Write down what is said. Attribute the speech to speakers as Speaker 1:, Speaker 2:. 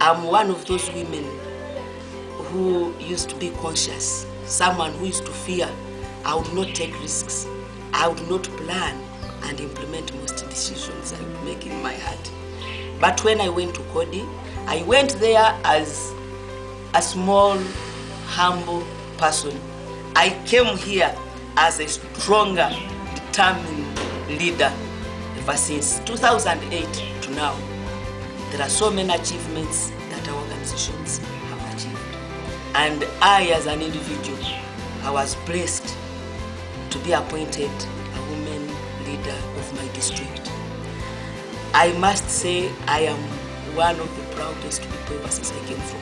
Speaker 1: I'm one of those women who used to be conscious, someone who used to fear. I would not take risks. I would not plan and implement most decisions I would make in my heart. But when I went to Coady, I went there as a small, humble person. I came here as a stronger, determined leader ever since 2008 to now. There are so many achievements that our organizations have achieved. And I, as an individual, I was blessed to be appointed a woman leader of my district. I must say I am one of the proudest people ever since I came from